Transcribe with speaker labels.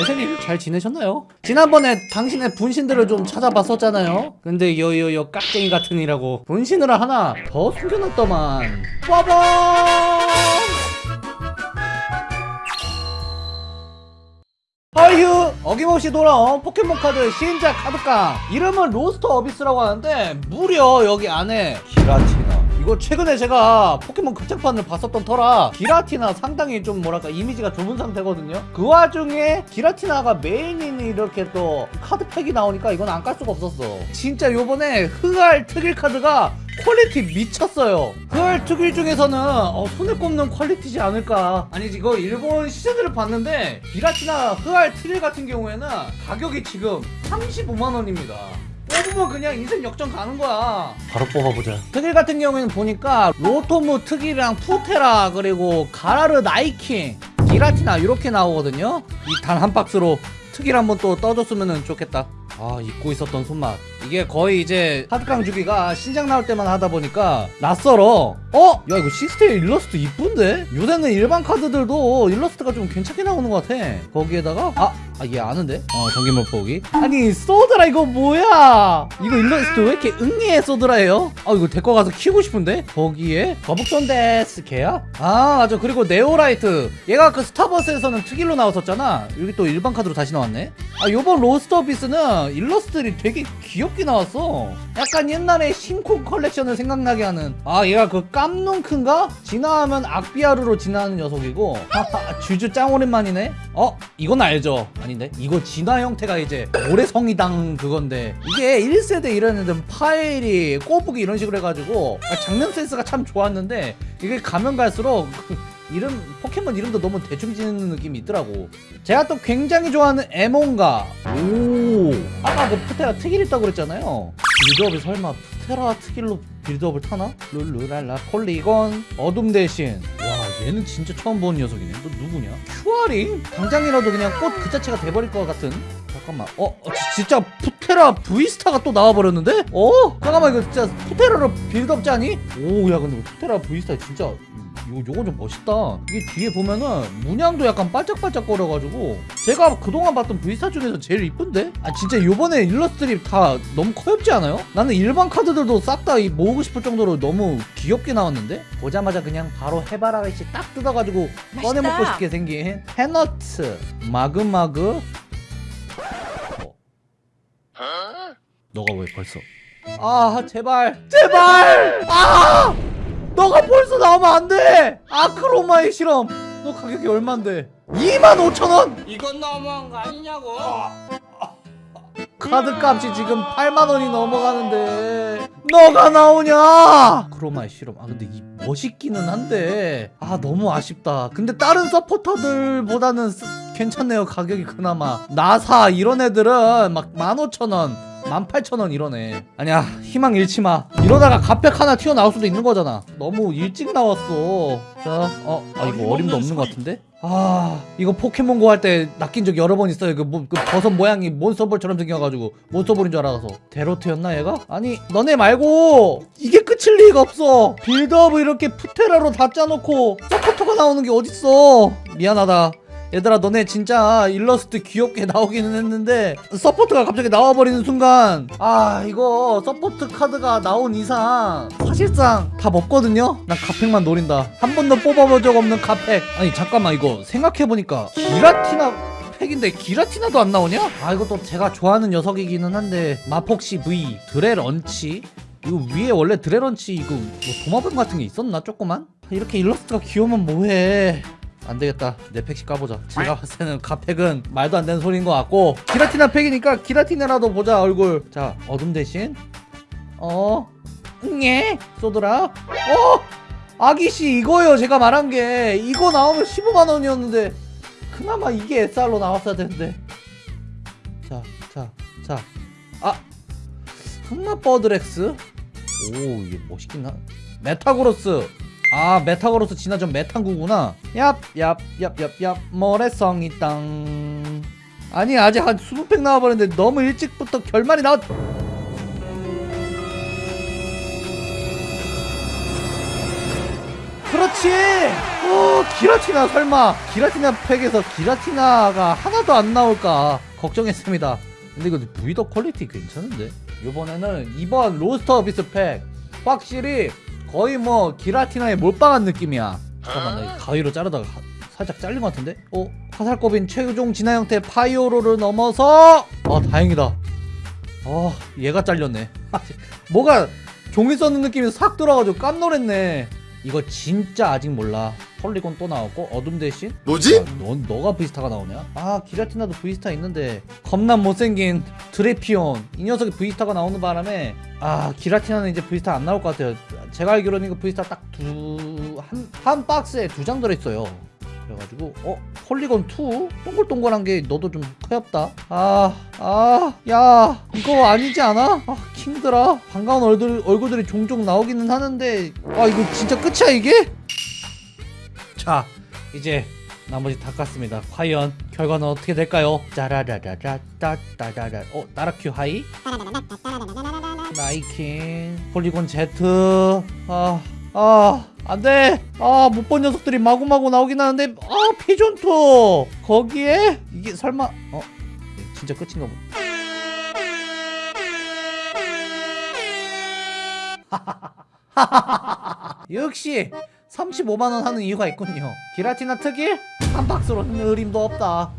Speaker 1: 알세님 잘 지내셨나요? 지난번에 당신의 분신들을 좀 찾아봤었잖아요. 근데 여여여 깍쟁이 같으니라고 분신을 하나 더 숨겨놨더만. 빠밤! 아유 어김없이 돌아온 포켓몬 카드 신작 카드깡. 이름은 로스트 어비스라고 하는데 무려 여기 안에 기라티나 이거 최근에 제가 포켓몬 극장판을 봤었던 터라 기라티나 상당히 좀 뭐랄까 이미지가 좋은 상태거든요. 그 와중에 기라티나가 메인인 이렇게 또 카드팩이 나오니까 이건 안 깔 수가 없었어. 진짜 요번에 흑알 특일 카드가 퀄리티 미쳤어요. 흑알 특일 중에서는 어, 손에 꼽는 퀄리티지 않을까. 아니 이거 일본 시즌들을 봤는데 기라티나 흑알 특일 같은 경우에는 가격이 지금 35만원입니다 뽑으면 그냥 인생 역전 가는 거야 바로 뽑아보자 특일 같은 경우에는 보니까 로토무 특일이랑 프테라 그리고 가라르 나이킹 기라티나 이렇게 나오거든요 이 단 한 박스로 특일 한번 또 떠줬으면 좋겠다 아 잊고 있었던 손맛 이게 거의 이제 카드깡 주기가 신작 나올 때만 하다 보니까 낯설어 어? 야 이거 시스템 일러스트 이쁜데? 요새는 일반 카드들도 일러스트가 좀 괜찮게 나오는 것 같아 거기에다가 아! 아 얘 아는데? 어 전기 못보기 아니 쏘드라 이거 뭐야 이거 일러스트 왜 이렇게 응애해 쏘드라예요? 아 이거 데리고 가서 키우고 싶은데? 거기에 거북손데스 걔야? 아 맞아 그리고 네오라이트 얘가 그 스타버스에서는 특일로 나왔었잖아 여기 또 일반 카드로 다시 나왔네 아 요번 로스터비스는 일러스트들이 되게 귀엽게 나왔어 약간 옛날에 신콘 컬렉션을 생각나게 하는 아 얘가 그 깜눈큰가? 진화하면 악비아루로 진화하는 녀석이고 하하 주주 짱 오랜만이네 어? 이건 알죠 아닌데? 이거 진화 형태가 이제 모래성이당 그건데 이게 1세대 이런 애들 파일이 꼬부기 이런 식으로 해가지고 아, 장면 센스가 참 좋았는데 이게 가면 갈수록 이름 포켓몬 이름도 너무 대충 짓는 느낌이 있더라고. 제가 또 굉장히 좋아하는 에몬가. 오! 아까 그 프테라 특일 있다고 그랬잖아요. 빌드업이 설마 프테라 특일로 빌드업을 타나? 룰루랄라 폴리곤. 어둠 대신. 와 얘는 진짜 처음 보는 녀석이네 너 누구냐? 큐아링? 당장이라도 그냥 꽃 그 자체가 돼버릴 것 같은 잠깐만 어? 어, 지- 진짜 프테라 브이스타가 또 나와버렸는데? 어? 잠깐만 이거 진짜 프테라로 빌드업 짜니? 오 야 근데 프테라 브이스타 진짜 요, 요건 좀 멋있다. 이게 뒤에 보면은 문양도 약간 반짝반짝 거려가지고 제가 그동안 봤던 브이스타 중에서 제일 이쁜데? 아 진짜 요번에 일러스트들이 다 너무 커엽지 않아요? 나는 일반 카드들도 싹 다 모으고 싶을 정도로 너무 귀엽게 나왔는데? 보자마자 그냥 바로 해바라기씨 딱 뜯어가지고 꺼내 먹고 싶게 생긴 해너트 마그마그. 어. 너가 왜 벌써? 아 제발. 제발! 아 너가 벌써 나오면 안돼! 아크로마의 실험! 너 가격이 얼만데? 25,000원!
Speaker 2: 이건 너무한 거 아니냐고?
Speaker 1: 카드 값이 지금 8만원이 넘어가는데 너가 나오냐? 크로마의 실험. 아 근데 이 멋있기는 한데. 아 너무 아쉽다. 근데 다른 서포터들보다는 쓰- 괜찮네요 가격이 그나마. 나사 이런 애들은 막 15,000원 18,000원 이러네. 아니야 희망 잃지 마. 이러다가 갓팩 하나 튀어나올 수도 있는 거잖아. 너무 일찍 나왔어. 자 어 아 이거 어림도 없는 것 같은데? 아 이거 포켓몬고 할 때 낚인 적 여러 번 있어요. 그, 뭐, 그 버섯 모양이 몬스터볼처럼 생겨가지고 몬스터볼인 줄 알아서. 데로트였나 얘가? 아니 너네 말고 이게 끝일 리가 없어. 빌드업을 이렇게 프테라로 다 짜놓고 서포터가 나오는 게 어딨어. 미안하다 얘들아 너네 진짜 일러스트 귀엽게 나오기는 했는데 서포트가 갑자기 나와버리는 순간 아 이거 서포트 카드가 나온 이상 사실상 답 없거든요? 난 갓팩만 노린다. 한 번도 뽑아본 적 없는 갓팩 아니 잠깐만 이거 생각해보니까 기라티나 팩인데 기라티나도 안 나오냐? 아 이것도 제가 좋아하는 녀석이기는 한데 마폭시 V 드레런치? 이거 위에 원래 드레런치 이거 뭐 도마뱀 같은 게 있었나 조그만? 이렇게 일러스트가 귀여우면 뭐해 안 되겠다. 내 팩시 까보자. 제가 봤을 때는 가팩은 말도 안 되는 소리인 것 같고. 기라티나 팩이니까 기라티나라도 보자 얼굴. 자 어둠 대신. 어? 응애 쏘더라? 어? 아기씨 이거요 제가 말한 게. 이거 나오면 15만원이었는데 그나마 이게 SR로 나왔어야 되는데. 자 자 자아 흑마 버드렉스? 오 이게 멋있긴 하 메타그로스 아 메타그로스 진화전 메탄구구나. 얍얍얍얍얍. 모래성이 땅. 아니 아직 한 20팩 나와버렸는데 너무 일찍부터 결말이 나왔 그렇지! 어 기라티나 설마. 기라티나 팩에서 기라티나가 하나도 안 나올까 걱정했습니다. 근데 이거 브이도 퀄리티 괜찮은데? 이번에는 이번 로스트 어비스 팩. 확실히 거의 뭐 기라티나에 몰빵한 느낌이야 잠깐만 나 이거 가위로 자르다가 하- 살짝 잘린 것 같은데? 어? 화살꼬빈 최종 진화 형태 파이어로를 넘어서 아 다행이다 아 얘가 잘렸네 뭐가 종이 써는 느낌이 싹 들어가지고 깜놀했네 이거 진짜 아직 몰라. 폴리곤 또 나왔고 어둠 대신?
Speaker 3: 뭐지?
Speaker 1: 아, 넌 너가 브이스타가 나오냐? 아 기라티나도 브이스타 있는데. 겁나 못생긴 드레피온. 이 녀석이 브이스타가 나오는 바람에 아 기라티나는 이제 브이스타 안 나올 것 같아요. 제가 알기로는 이거 브이스타 딱 두 한 한 박스에 두 장 들어있어요. 그래가지고 어 폴리곤 2 동글동글한 게 너도 좀 커엽다. 아 아 야 이거 아니지 않아? 아 킹드라 반가운 얼굴 얼굴들이 종종 나오기는 하는데 아 이거 진짜 끝이야 이게? 자 이제 나머지 다 깠습니다. 과연 결과는 어떻게 될까요? 짜라라라라따따라라. 어 나라큐 하이? 나이킹 폴리곤 Z. 아 아, 안 돼! 아, 못 본 녀석들이 마구마구 나오긴 하는데, 아, 피죤투! 거기에? 이게 설마, 어? 진짜 끝인가 보다. 역시 35만원 하는 이유가 있군요. 기라티나 특일? 한 박스로 흐림도 없다.